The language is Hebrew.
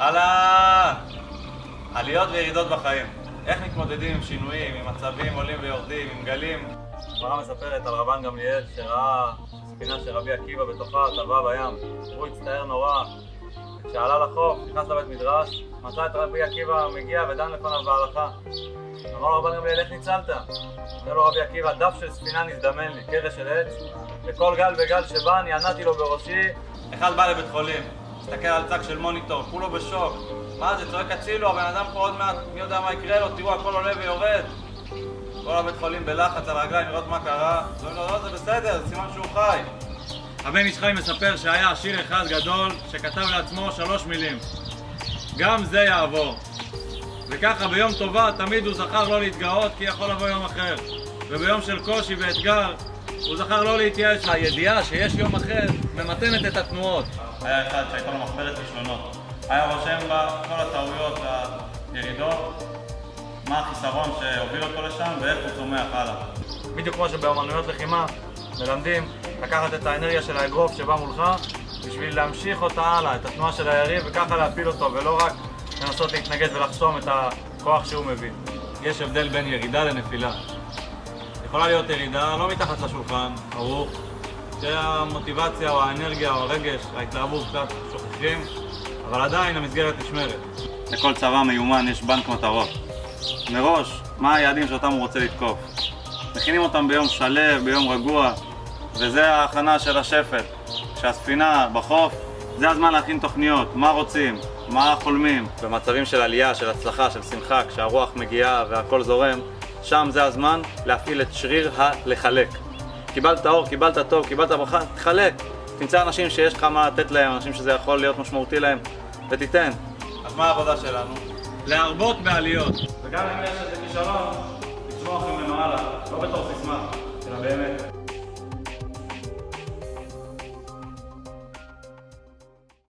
אהלן! עליות וירידות בחיים. איך מתמודדים עם שינויים, עם מצבים עולים ויורדים, עם גלים? הגמרא מספרת על רבן גמליאל שראה ספינה של רבי עקיבא בתוכה טבעה בים. הוא הצטער נורא. כשעלה לחוף, נכנס לבית מדרש, מצא את רבי עקיבא מגיע ודן לפניו בהלכה. אמר רבן גמליאל, איך ניצלת? אומר לו רבי עקיבא, דף של ספינה נזדמן לי, קרש של עץ, וכל גל וגל שבא אני ענדתי לו בראשי. אחד בא לבית חולים, מסתכל על צג של מוניטור, כולו בשוק. מה זה, צועק הצילו, הבן אדם פה עוד מעט, מי יודע מה יקרה לו, תראו, הכל עולה ויורד. כל הבית חולים בלחץ על הרגליים, לראות מה קרה. אומרים לו, לא, זה בסדר, זה סימן שהוא חי. הבן איש חי מספר שהיה עשיר אחד גדול שכתב לעצמו שלוש מילים: גם זה יעבור. וככה ביום טובה תמיד הוא זכר לא להתגאות כי יכול לבוא יום אחר. וביום של קושי ואתגר הוא זכר לא להתייאש. הידיעה שיש יום אחר ממתנת את התנועות. היה אחד שהייתה לו מחברת כישלונות. היה רושם בה כל הטעויות והירידות, מה החיסרון שהוביל אותו לשם ואיך הוא צומח הלאה. בדיוק כמו שבאמנויות לחימה מלמדים לקחת את האנרגיה של האגרוף שבא מולך בשביל להמשיך אותה הלאה, את התנועה של היריב וככה להפיל אותו ולא רק לנסות להתנגד ולחסום את הכוח שהוא מביא. יש הבדל בין ירידה לנפילה. יכולה להיות ירידה לא מתחת לשולחן, ערוך, שהמוטיבציה או האנרגיה או הרגש, ההתלהבות קצת שוכחים, אבל עדיין המסגרת נשמרת. לכל צבא מיומן יש בנק מטרות. מראש, מה היעדים שאותם הוא רוצה לתקוף. מכינים אותם ביום שלב, ביום רגוע, וזה ההכנה של השפט. כשהספינה בחוף, זה הזמן להכין תוכניות, מה רוצים, מה חולמים. במצבים של עלייה, של הצלחה, של שמחה, כשהרוח מגיעה והכל זורם, שם זה הזמן להפעיל את שריר הלחלק. קיבלת אור, קיבלת טוב, קיבלת ברכה, תחלק. תמצא אנשים שיש לך מה לתת להם, אנשים שזה יכול להיות משמעותי להם, ותיתן. אז מה העבודה שלנו? להרבות בעליות. וגם אם יש איזה כישלון, לצמוח ממנו הלאה, לא בתור סיסמה, אלא באמת.